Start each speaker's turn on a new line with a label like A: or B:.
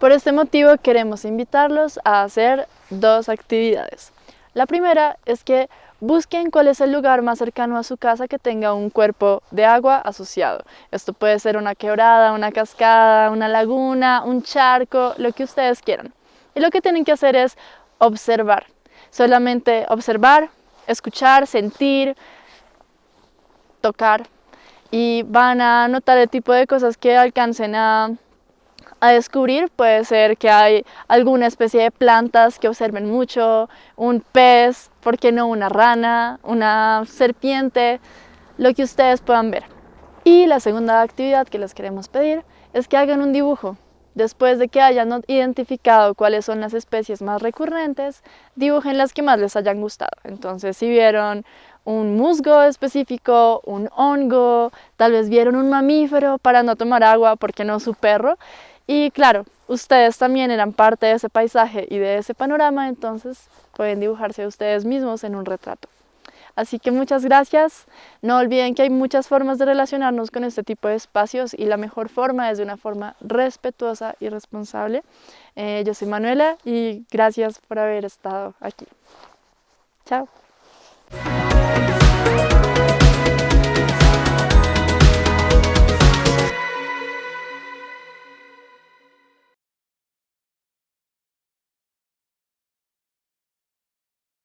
A: Por este motivo queremos invitarlos a hacer dos actividades. La primera es que busquen cuál es el lugar más cercano a su casa que tenga un cuerpo de agua asociado. Esto puede ser una quebrada, una cascada, una laguna, un charco, lo que ustedes quieran. Y lo que tienen que hacer es observar. Solamente observar, escuchar, sentir, tocar y van a notar el tipo de cosas que alcancen a, descubrir. Puede ser que hay alguna especie de plantas que observen mucho, un pez, ¿por qué no una rana, una serpiente? Lo que ustedes puedan ver. Y la segunda actividad que les queremos pedir es que hagan un dibujo. Después de que hayan identificado cuáles son las especies más recurrentes, dibujen las que más les hayan gustado. Entonces, si vieron un musgo específico, un hongo, tal vez vieron un mamífero para no tomar agua, porque no su perro. Y claro, ustedes también eran parte de ese paisaje y de ese panorama, entonces pueden dibujarse ustedes mismos en un retrato. Así que muchas gracias. No olviden que hay muchas formas de relacionarnos con este tipo de espacios y la mejor forma es de una forma respetuosa y responsable. Eh, yo soy Manuela y gracias por haber estado aquí. Chao.